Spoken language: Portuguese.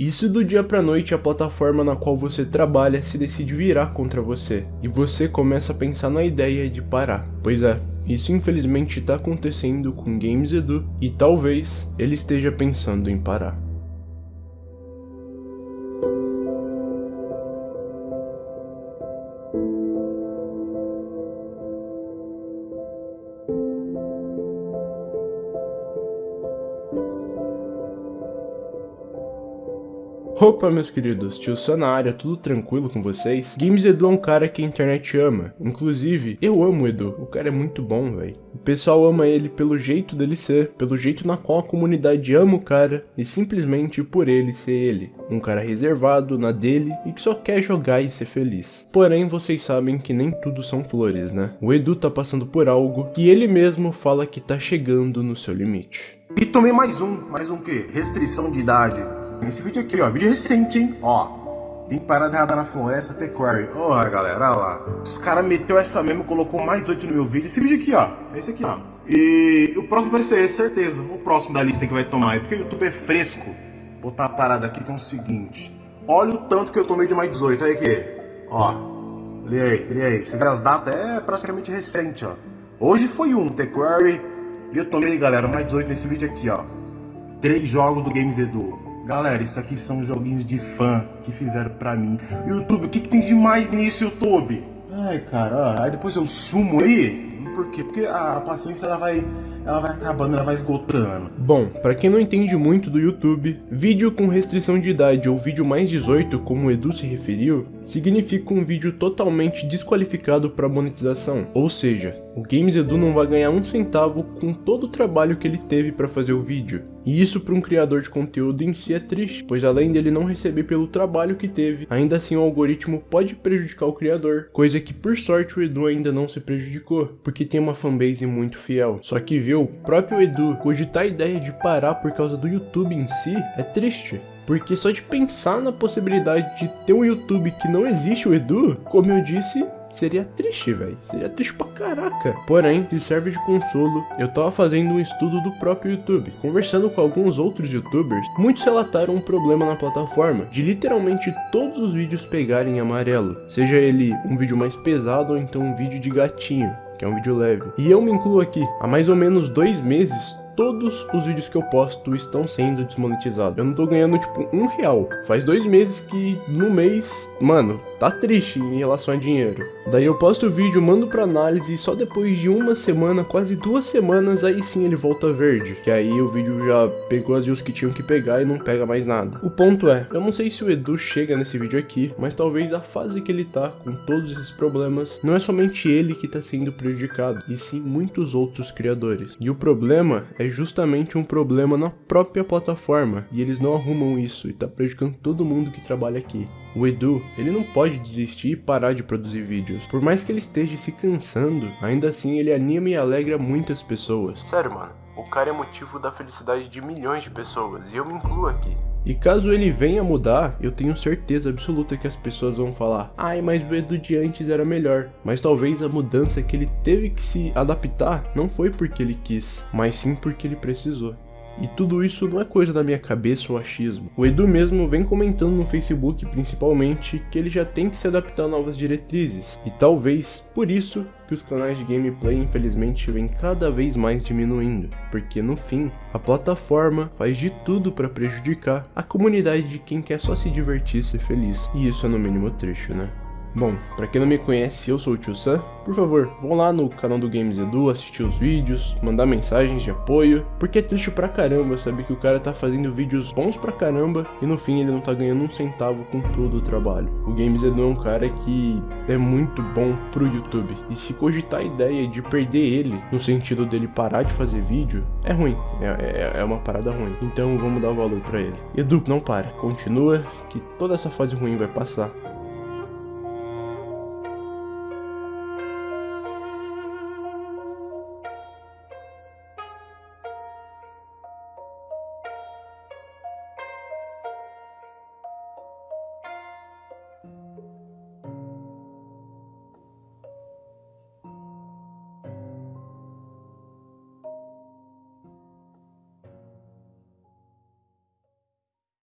Se do dia pra noite a plataforma na qual você trabalha se decide virar contra você, e você começa a pensar na ideia de parar? Pois é, isso infelizmente está acontecendo com Games Edu, e talvez ele esteja pensando em parar. Opa meus queridos, tio área, tudo tranquilo com vocês? Games Edu é um cara que a internet ama, inclusive eu amo o Edu, o cara é muito bom velho. O pessoal ama ele pelo jeito dele ser, pelo jeito na qual a comunidade ama o cara e simplesmente por ele ser ele. Um cara reservado, na dele e que só quer jogar e ser feliz. Porém vocês sabem que nem tudo são flores né? O Edu tá passando por algo que ele mesmo fala que tá chegando no seu limite. E tomei mais um, mais um que? Restrição de idade. Esse vídeo aqui, ó, vídeo recente, hein? Ó, tem parada errada na floresta, Pequary. Ó, oh, galera, olha lá. Os caras meteu essa mesmo, colocou mais 8 no meu vídeo. Esse vídeo aqui, ó, esse aqui, ó. E o próximo vai ser esse, certeza. O próximo da lista que vai tomar. É porque o YouTube é fresco. Vou botar uma parada aqui que é o seguinte. Olha o tanto que eu tomei de mais 18. Aí aqui. Ó. Lê aí, lê aí. Você vê as datas, é praticamente recente, ó. Hoje foi um, The E eu tomei, galera, mais 18 nesse vídeo aqui, ó. Três jogos do Games Edu. Galera, isso aqui são joguinhos de fã que fizeram pra mim. YouTube, o que, que tem de mais nisso, YouTube? Ai, cara, aí depois eu sumo aí. Por quê? Porque a paciência ela vai ela vai acabando, ela vai esgotando. Bom, para quem não entende muito do YouTube, vídeo com restrição de idade ou vídeo mais 18, como o Edu se referiu, significa um vídeo totalmente desqualificado para monetização. Ou seja, o Games Edu não vai ganhar um centavo com todo o trabalho que ele teve para fazer o vídeo. E isso para um criador de conteúdo em si é triste, pois além dele não receber pelo trabalho que teve, ainda assim o algoritmo pode prejudicar o criador, coisa que por sorte o Edu ainda não se prejudicou, porque tem uma fanbase muito fiel. Só que ver o próprio Edu cogitar a ideia de parar por causa do YouTube em si é triste. Porque só de pensar na possibilidade de ter um YouTube que não existe o Edu, como eu disse, seria triste, velho. Seria triste pra caraca. Porém, se serve de consolo, eu tava fazendo um estudo do próprio YouTube. Conversando com alguns outros youtubers, muitos relataram um problema na plataforma, de literalmente todos os vídeos pegarem amarelo. Seja ele um vídeo mais pesado ou então um vídeo de gatinho que é um vídeo leve. E eu me incluo aqui. Há mais ou menos dois meses, todos os vídeos que eu posto estão sendo desmonetizados. Eu não tô ganhando, tipo, um real. Faz dois meses que no mês, mano, tá triste em relação a dinheiro. Daí eu posto o vídeo, mando pra análise e só depois de uma semana, quase duas semanas, aí sim ele volta verde. Que aí o vídeo já pegou as views que tinham que pegar e não pega mais nada. O ponto é, eu não sei se o Edu chega nesse vídeo aqui, mas talvez a fase que ele tá com todos esses problemas, não é somente ele que tá sendo prejudicado, e sim muitos outros criadores. E o problema é justamente um problema na própria plataforma, e eles não arrumam isso, e tá prejudicando todo mundo que trabalha aqui. O Edu, ele não pode desistir e parar de produzir vídeos. Por mais que ele esteja se cansando, ainda assim ele anima e alegra muitas pessoas. Sério, mano, o cara é motivo da felicidade de milhões de pessoas, e eu me incluo aqui. E caso ele venha mudar, eu tenho certeza absoluta que as pessoas vão falar Ai, mas o Edu de antes era melhor. Mas talvez a mudança que ele teve que se adaptar não foi porque ele quis, mas sim porque ele precisou. E tudo isso não é coisa da minha cabeça ou achismo. O Edu mesmo vem comentando no Facebook principalmente que ele já tem que se adaptar a novas diretrizes. E talvez por isso que os canais de gameplay infelizmente vêm cada vez mais diminuindo, porque no fim, a plataforma faz de tudo para prejudicar a comunidade de quem quer só se divertir e ser feliz. E isso é no mínimo triste, né? Bom, pra quem não me conhece, eu sou o Tio Sam. Por favor, vão lá no canal do Games Edu, assistir os vídeos, mandar mensagens de apoio, porque é triste pra caramba saber que o cara tá fazendo vídeos bons pra caramba e no fim ele não tá ganhando um centavo com todo o trabalho. O Games Edu é um cara que é muito bom pro YouTube, e se cogitar a ideia de perder ele, no sentido dele parar de fazer vídeo, é ruim, é, é, é uma parada ruim. Então vamos dar valor pra ele. Edu, não para, continua, que toda essa fase ruim vai passar.